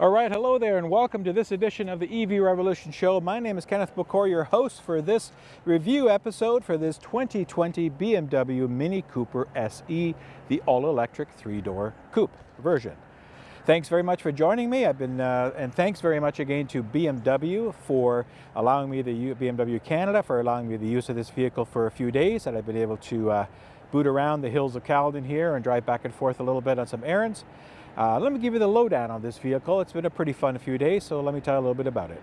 All right, hello there and welcome to this edition of the EV Revolution Show. My name is Kenneth Bokor, your host for this review episode for this 2020 BMW Mini Cooper SE, the all-electric three-door coupe version. Thanks very much for joining me. I've been, uh, and thanks very much again to BMW for allowing me the BMW Canada for allowing me the use of this vehicle for a few days that I've been able to uh, boot around the hills of Caledon here and drive back and forth a little bit on some errands. Uh, let me give you the lowdown on this vehicle. It's been a pretty fun few days, so let me tell you a little bit about it.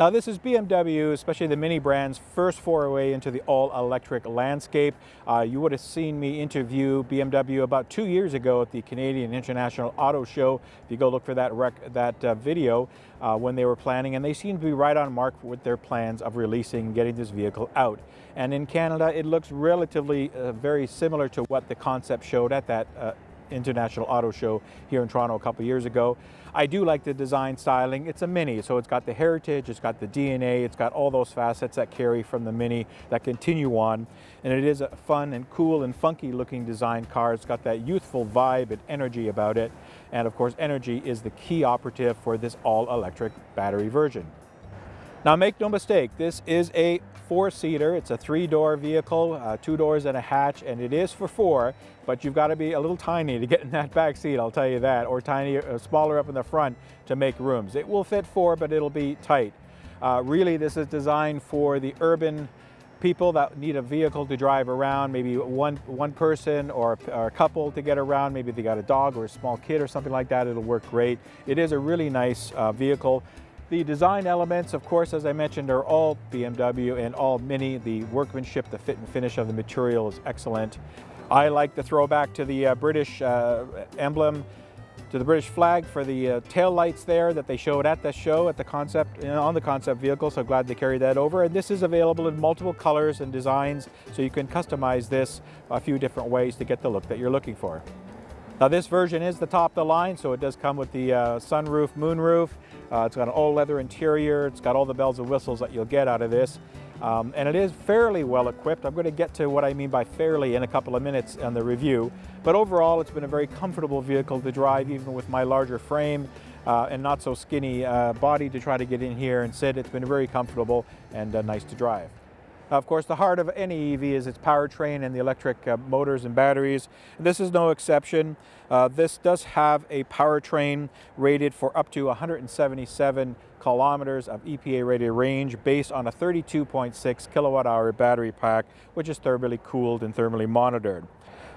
Now this is BMW, especially the Mini brand's first foray into the all-electric landscape. Uh, you would have seen me interview BMW about two years ago at the Canadian International Auto Show. If you go look for that, that uh, video uh, when they were planning, and they seem to be right on mark with their plans of releasing, and getting this vehicle out. And in Canada, it looks relatively uh, very similar to what the concept showed at that uh, International Auto Show here in Toronto a couple years ago. I do like the design styling. It's a Mini, so it's got the heritage, it's got the DNA, it's got all those facets that carry from the Mini that continue on. And it is a fun and cool and funky looking design car. It's got that youthful vibe and energy about it. And of course, energy is the key operative for this all-electric battery version. Now make no mistake, this is a four-seater. It's a three-door vehicle, uh, two doors and a hatch, and it is for four, but you've got to be a little tiny to get in that back seat, I'll tell you that, or tiny, uh, smaller up in the front to make rooms. It will fit four, but it'll be tight. Uh, really, this is designed for the urban people that need a vehicle to drive around, maybe one, one person or, or, a couple to get around, maybe they got a dog or a small kid or something like that, it'll work great. It is a really nice uh, vehicle. The design elements, of course, as I mentioned, are all BMW and all Mini. The workmanship, the fit and finish of the material is excellent. I like the throwback to the uh, British uh, emblem, to the British flag for the uh, tail lights there that they showed at the show, at the concept, on the concept vehicle, so glad they carried that over. And this is available in multiple colors and designs, so you can customize this a few different ways to get the look that you're looking for. Now this version is the top of the line, so it does come with the uh, sunroof, moonroof. Uh, it's got an all leather interior. It's got all the bells and whistles that you'll get out of this. Um, and it is fairly well equipped. I'm going to get to what I mean by fairly in a couple of minutes on the review. But overall, it's been a very comfortable vehicle to drive, even with my larger frame uh, and not so skinny uh, body to try to get in here and sit. It's been very comfortable and uh, nice to drive. Of course, the heart of any EV is its powertrain and the electric uh, motors and batteries. This is no exception. Uh, this does have a powertrain rated for up to 177 kilometers of EPA rated range based on a 32.6 kilowatt hour battery pack, which is thermally cooled and thermally monitored.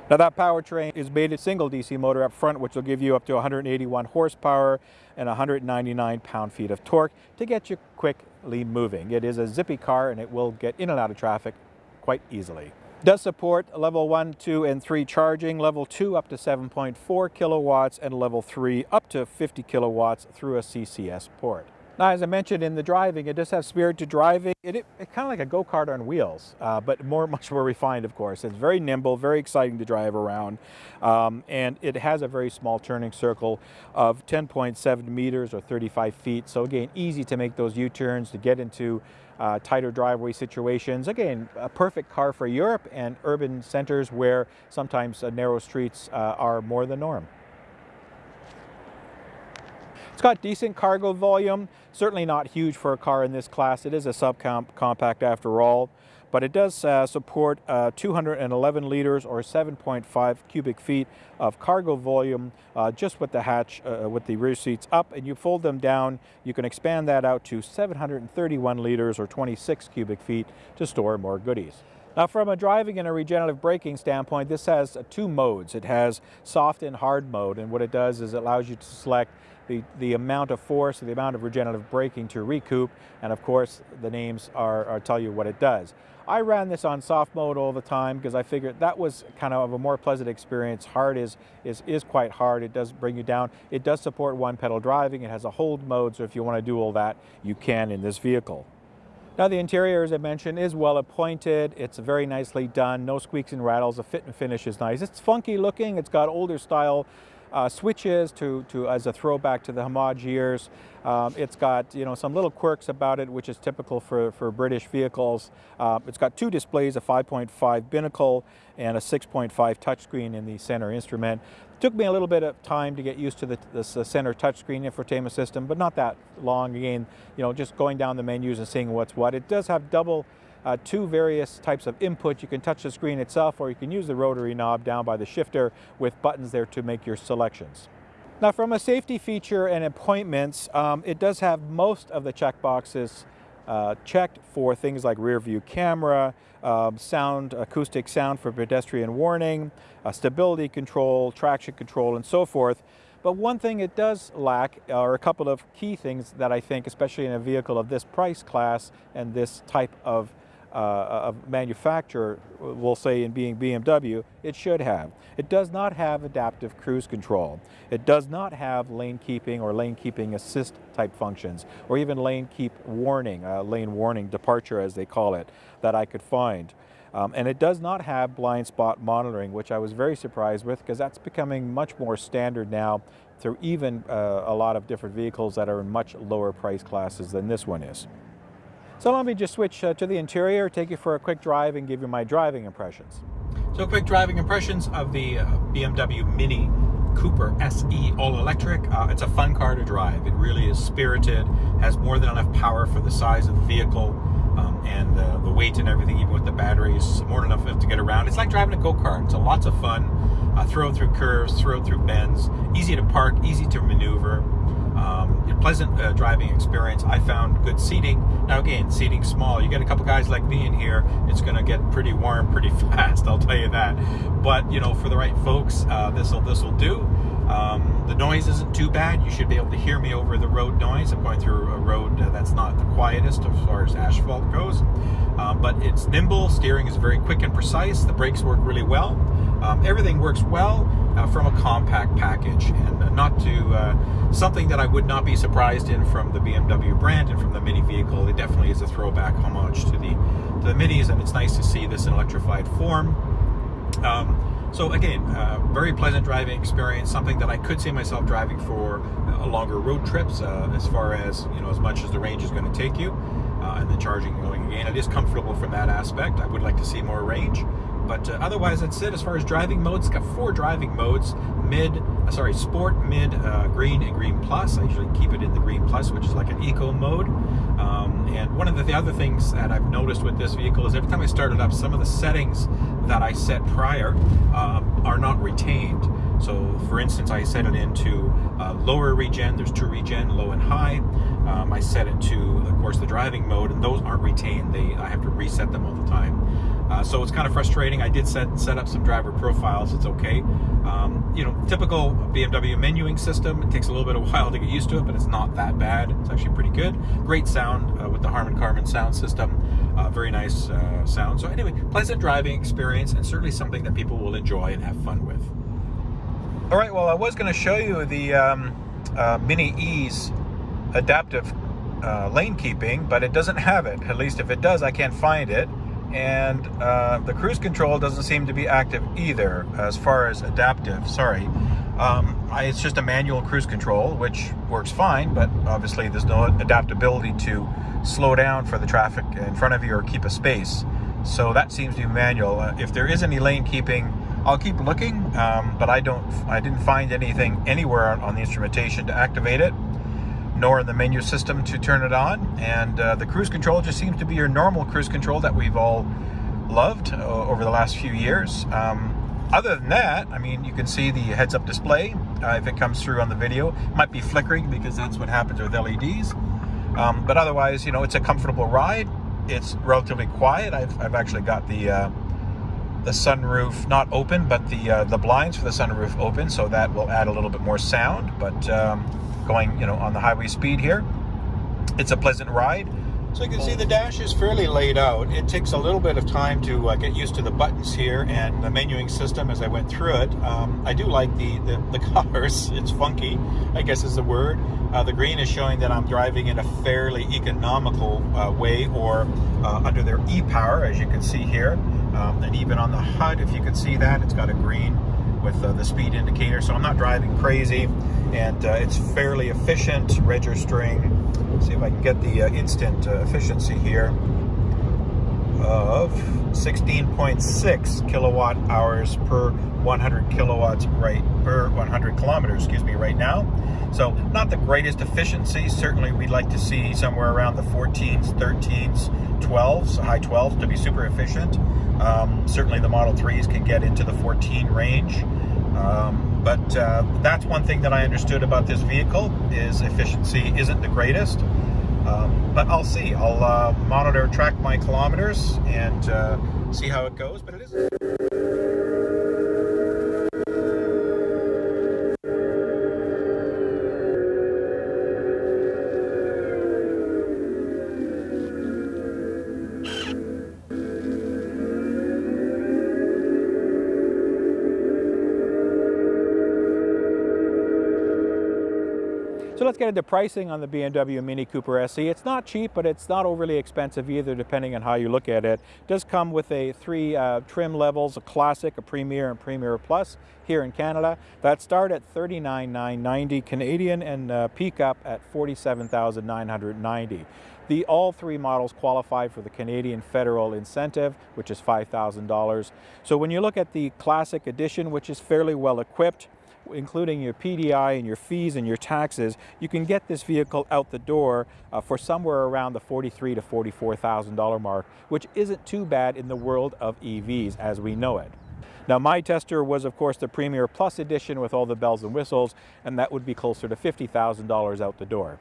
Now that powertrain is made a single DC motor up front, which will give you up to 181 horsepower and 199 pound-feet of torque to get you quickly moving. It is a zippy car and it will get in and out of traffic quite easily. Does support level 1, 2, and 3 charging, level 2 up to 7.4 kilowatts, and level 3 up to 50 kilowatts through a CCS port. Now, as I mentioned in the driving, it does have spirit to driving. It, it, it's kind of like a go-kart on wheels, uh, but more, much more refined, of course. It's very nimble, very exciting to drive around, um, and it has a very small turning circle of 10.7 meters or 35 feet. So again, easy to make those U-turns, to get into uh, tighter driveway situations. Again, a perfect car for Europe and urban centers where sometimes uh, narrow streets uh, are more the norm. It's got decent cargo volume, certainly not huge for a car in this class. It is a subcompact after all, but it does uh, support uh, 211 liters or 7.5 cubic feet of cargo volume uh, just with the hatch, uh, with the rear seats up, and you fold them down, you can expand that out to 731 liters or 26 cubic feet to store more goodies. Now from a driving and a regenerative braking standpoint, this has two modes. It has soft and hard mode, and what it does is it allows you to select the, the amount of force, the amount of regenerative braking to recoup, and of course the names are, are tell you what it does. I ran this on soft mode all the time because I figured that was kind of a more pleasant experience. Hard is, is, is quite hard. It does bring you down. It does support one pedal driving. It has a hold mode, so if you want to do all that, you can in this vehicle. Now the interior, as I mentioned, is well appointed. It's very nicely done, no squeaks and rattles. The fit and finish is nice. It's funky looking. It's got older style uh, switches to, to as a throwback to the Homage years. Um, it's got you know some little quirks about it, which is typical for, for British vehicles. Uh, it's got two displays, a 5.5 binnacle and a 6.5 touchscreen in the center instrument. It took me a little bit of time to get used to the, this uh, center touchscreen infotainment system, but not that long. Again, you know, just going down the menus and seeing what's what. It does have double uh, two various types of input. You can touch the screen itself or you can use the rotary knob down by the shifter with buttons there to make your selections. Now from a safety feature and appointments, um, it does have most of the check boxes uh, checked for things like rear view camera, um, sound, acoustic sound for pedestrian warning, uh, stability control, traction control, and so forth. But one thing it does lack are a couple of key things that I think, especially in a vehicle of this price class and this type of uh, a manufacturer will say in being BMW, it should have. It does not have adaptive cruise control. It does not have lane keeping or lane keeping assist type functions, or even lane keep warning, uh, lane warning departure as they call it, that I could find. Um, and it does not have blind spot monitoring, which I was very surprised with because that's becoming much more standard now through even uh, a lot of different vehicles that are in much lower price classes than this one is. So let me just switch uh, to the interior, take you for a quick drive and give you my driving impressions. So quick driving impressions of the uh, BMW Mini Cooper SE all-electric. Uh, it's a fun car to drive. It really is spirited, has more than enough power for the size of the vehicle um, and the, the, weight and everything, even with the batteries, more than enough to get around. It's like driving a go-kart. It's a lots of fun. Uh, throw it through curves, throw it through bends, easy to park, easy to maneuver. Um, pleasant uh, driving experience. I found good seating. Now again, seating small. You get a couple guys like me in here, it's going to get pretty warm pretty fast. I'll tell you that. But you know, for the right folks, uh, this will this will do. Um, the noise isn't too bad. You should be able to hear me over the road noise. I'm going through a road that's not the quietest as far as asphalt goes. Um, but it's nimble, steering is very quick and precise, the brakes work really well. Um, everything works well uh, from a compact package and not to uh, something that I would not be surprised in from the BMW brand and from the Mini vehicle. It definitely is a throwback homage to the, to the Minis and it's nice to see this in electrified form. Um, so again, uh, very pleasant driving experience, something that I could see myself driving for uh, longer road trips uh, as far as, you know, as much as the range is going to take you uh, and then charging going again. It is comfortable from that aspect. I would like to see more range. But uh, otherwise, that's it. As far as driving modes, it's got four driving modes: mid, uh, sorry, sport, mid, uh, green, and green plus. I usually keep it in the green plus, which is like an eco mode. Um, and one of the, the, other things that I've noticed with this vehicle is every time I start it up, some of the settings that I set prior um, are not retained. So, for instance, I set it into uh, lower regen. There's two regen, low and high. Um, I set it to, of course, the driving mode, and those aren't retained. They I have to reset them all the time. Uh, so it's kind of frustrating. I did set set up some driver profiles. It's okay. Um, you know, typical BMW menuing system. It takes a little bit of while to get used to it, but it's not that bad. It's actually pretty good. Great sound uh, with the Harman Kardon sound system. Uh, very nice uh, sound. So anyway, pleasant driving experience, and certainly something that people will enjoy and have fun with. All right. Well, I was going to show you the um, uh, Mini E's adaptive uh, lane keeping, but it doesn't have it. At least if it does, I can't find it and uh, the cruise control doesn't seem to be active either as far as adaptive sorry. Um, I, it's just a manual cruise control which works fine but obviously there's no adaptability to slow down for the traffic in front of you or keep a space. So that seems to be manual. Uh, if there is any lane keeping I'll keep looking um, but I don't I didn't find anything anywhere on, on the instrumentation to activate it nor in the menu system to turn it on. And uh, the cruise control just seems to be your normal cruise control that we've all loved uh, over the last few years. Um, other than that, I mean, you can see the heads-up display uh, if it comes through on the video. It might be flickering because that's what happens with LEDs. Um, but otherwise, you know, it's a comfortable ride. It's relatively quiet. I've, I've actually got the uh, the sunroof not open, but the uh, the blinds for the sunroof open, so that will add a little bit more sound. But um, going, you know, on the highway speed here. It's a pleasant ride. So you can see the dash is fairly laid out. It takes a little bit of time to uh, get used to the buttons here and the menuing system as I went through it. Um, I do like the, the, the, colors. It's funky, I guess is the word. Uh, the green is showing that I'm driving in a fairly economical uh, way or uh, under their e-power, as you can see here. Um, and even on the HUD, if you can see that, it's got a green with uh, the speed indicator, so I'm not driving crazy, and uh, it's fairly efficient registering. Let's see if I can get the uh, instant uh, efficiency here of 16.6 kilowatt hours per 100 kilowatts right per 100 kilometers excuse me right now so not the greatest efficiency certainly we'd like to see somewhere around the 14s 13s 12s high 12s to be super efficient um, certainly the Model 3s can get into the 14 range um, but uh, that's one thing that I understood about this vehicle is efficiency isn't the greatest um, but I'll see. I'll uh, monitor, track my kilometers, and uh, see how it goes. But it is. Get into pricing on the BMW Mini Cooper SE. It's not cheap, but it's not overly expensive either, depending on how you look at it. It does come with a three uh, trim levels, a Classic, a Premier, and Premier Plus here in Canada. That start at 39,990 Canadian and uh, peak up at 47,990. The all three models qualify for the Canadian federal incentive, which is $5,000. So when you look at the Classic Edition, which is fairly well equipped, including your PDI and your fees and your taxes, you can get this vehicle out the door uh, for somewhere around the 43 to $44,000 mark, which isn't too bad in the world of EVs as we know it. Now my tester was of course the Premier Plus edition with all the bells and whistles, and that would be closer to $50,000 out the door.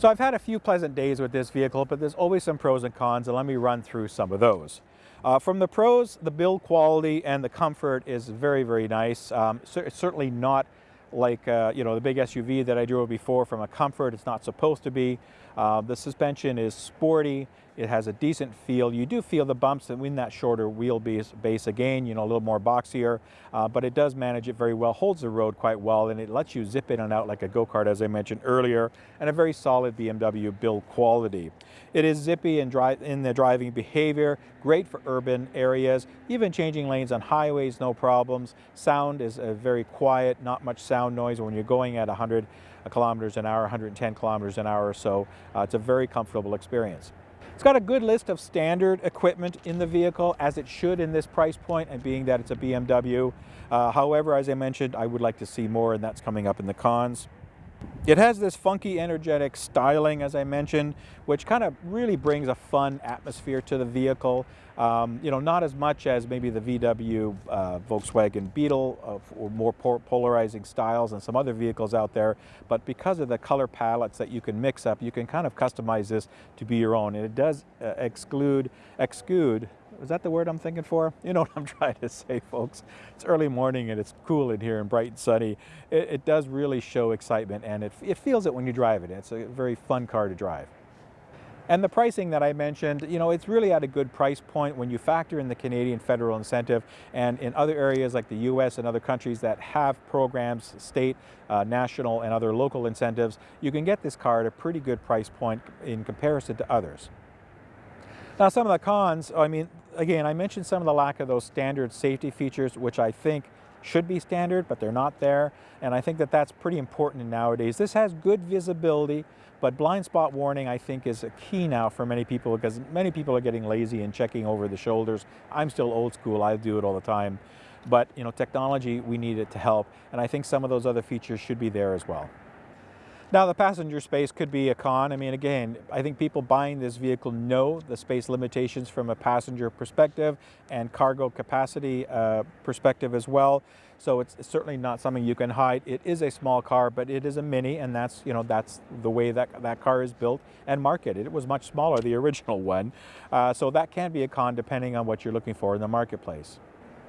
So I've had a few pleasant days with this vehicle, but there's always some pros and cons, and let me run through some of those. Uh, from the pros, the build quality and the comfort is very, very nice. Um, certainly not like uh, you know the big SUV that I drove before from a comfort it's not supposed to be uh, the suspension is sporty. It has a decent feel. You do feel the bumps in that shorter wheelbase base again you know a little more boxier uh, but it does manage it very well holds the road quite well and it lets you zip in and out like a go-kart as I mentioned earlier and a very solid BMW build quality. It is zippy in, in the driving behavior great for urban areas even changing lanes on highways no problems. Sound is very quiet not much sound sound noise when you're going at 100 kilometers an hour, 110 kilometers an hour or so. Uh, it's a very comfortable experience. It's got a good list of standard equipment in the vehicle, as it should in this price point, and being that it's a BMW. Uh, however, as I mentioned, I would like to see more, and that's coming up in the cons. It has this funky, energetic styling, as I mentioned, which kind of really brings a fun atmosphere to the vehicle. Um, you know, not as much as maybe the VW uh, Volkswagen Beetle or more polarizing styles and some other vehicles out there, but because of the color palettes that you can mix up, you can kind of customize this to be your own. And it does uh, exclude, exclude is that the word I'm thinking for? You know what I'm trying to say, folks. It's early morning and it's cool in here and bright and sunny. It, it does really show excitement and it, it feels it when you drive it. It's a very fun car to drive. And the pricing that I mentioned, you know, it's really at a good price point when you factor in the Canadian federal incentive and in other areas like the US and other countries that have programs, state, uh, national, and other local incentives, you can get this car at a pretty good price point in comparison to others. Now some of the cons, I mean, again, I mentioned some of the lack of those standard safety features, which I think should be standard, but they're not there. And I think that that's pretty important nowadays. This has good visibility, but blind spot warning I think is a key now for many people because many people are getting lazy and checking over the shoulders. I'm still old school, I do it all the time. But you know, technology, we need it to help. And I think some of those other features should be there as well. Now the passenger space could be a con. I mean, again, I think people buying this vehicle know the space limitations from a passenger perspective and cargo capacity uh, perspective as well. So it's certainly not something you can hide. It is a small car, but it is a Mini, and that's you know that's the way that that car is built and marketed. It was much smaller, the original one, uh, so that can be a con depending on what you're looking for in the marketplace.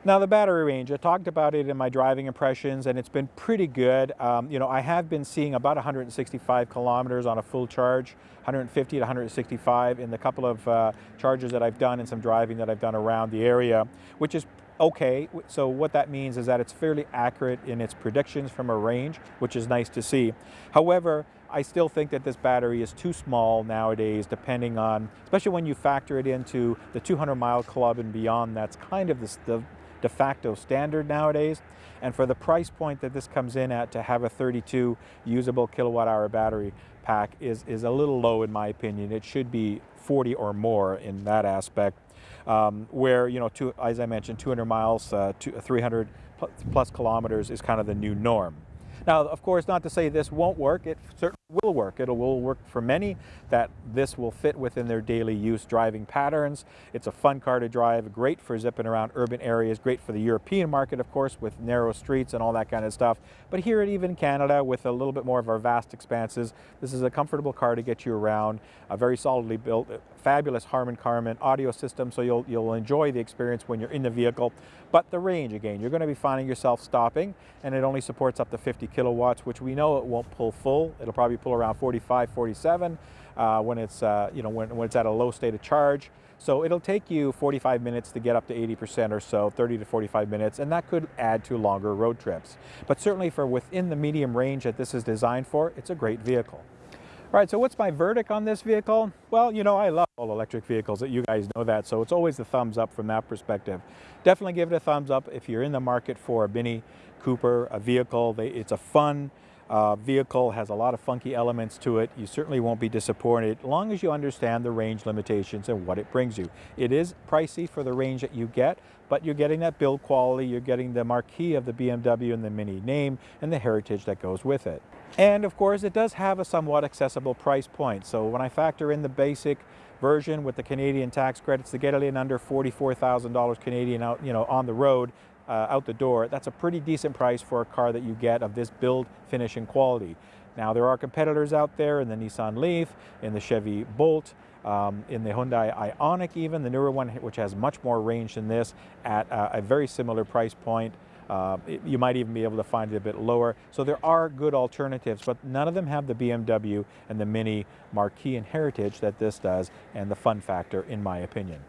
Now the battery range, I talked about it in my driving impressions and it's been pretty good. Um, you know, I have been seeing about 165 kilometers on a full charge, 150 to 165 in the couple of uh, charges that I've done and some driving that I've done around the area, which is okay. So what that means is that it's fairly accurate in its predictions from a range, which is nice to see. However, I still think that this battery is too small nowadays, depending on, especially when you factor it into the 200 mile club and beyond, that's kind of the, the de facto standard nowadays. And for the price point that this comes in at to have a 32 usable kilowatt hour battery pack is, is a little low in my opinion. It should be 40 or more in that aspect. Um, where, you know, two, as I mentioned, 200 miles, uh, 300 plus kilometers is kind of the new norm. Now, of course, not to say this won't work. It certainly will work. It will work for many that this will fit within their daily use driving patterns. It's a fun car to drive, great for zipping around urban areas, great for the European market, of course, with narrow streets and all that kind of stuff. But here at even Canada, with a little bit more of our vast expanses, this is a comfortable car to get you around, a very solidly built, fabulous Harman Kardon audio system, so you'll, you'll enjoy the experience when you're in the vehicle. But the range, again, you're going to be finding yourself stopping, and it only supports up to 50 kilowatts, which we know it won't pull full. It'll probably pull around 45, 47 uh, when it's uh, you know when, when it's at a low state of charge. So it'll take you 45 minutes to get up to 80% or so, 30 to 45 minutes, and that could add to longer road trips. But certainly for within the medium range that this is designed for, it's a great vehicle. All right, so what's my verdict on this vehicle? Well, you know, I love all electric vehicles, that you guys know that, so it's always a thumbs up from that perspective. Definitely give it a thumbs up if you're in the market for a Mini Cooper, a vehicle. It's a fun uh, vehicle, has a lot of funky elements to it. You certainly won't be disappointed as long as you understand the range limitations and what it brings you. It is pricey for the range that you get, but you're getting that build quality, you're getting the marquee of the BMW and the Mini name and the heritage that goes with it. And of course, it does have a somewhat accessible price point. So when I factor in the basic version with the Canadian tax credits to get it in under $44,000 Canadian out, you know, on the road, uh, out the door, that's a pretty decent price for a car that you get of this build, finish, and quality. Now there are competitors out there in the Nissan Leaf, in the Chevy Bolt, um, in the Hyundai Ioniq even, the newer one which has much more range than this at a very similar price point. Uh, it, you might even be able to find it a bit lower. So there are good alternatives, but none of them have the BMW and the Mini marquee and heritage that this does and the fun factor in my opinion.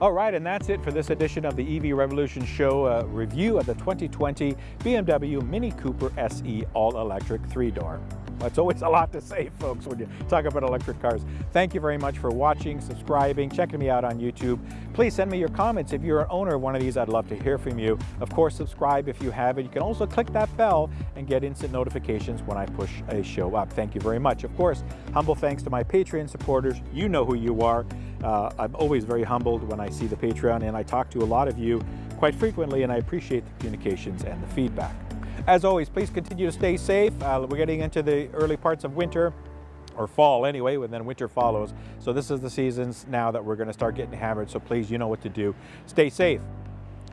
All right, and that's it for this edition of the EV Revolution Show uh, review of the 2020 BMW Mini Cooper SE all-electric three-door. That's always a lot to say, folks, when you talk about electric cars. Thank you very much for watching, subscribing, checking me out on YouTube. Please send me your comments. If you're an owner of one of these, I'd love to hear from you. Of course, subscribe if you have it. You can also click that bell and get instant notifications when I push a show up. Thank you very much. Of course, humble thanks to my Patreon supporters. You know who you are. Uh, I'm always very humbled when I see the Patreon and I talk to a lot of you quite frequently and I appreciate the communications and the feedback. As always, please continue to stay safe. Uh, we're getting into the early parts of winter or fall anyway, and then winter follows. So this is the seasons now that we're going to start getting hammered. So please, you know what to do. Stay safe.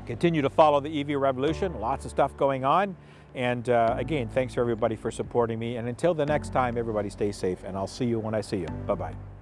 Continue to follow the EV revolution. Lots of stuff going on. And uh, again, thanks for everybody for supporting me. And until the next time, everybody stay safe, and I'll see you when I see you. Bye-bye.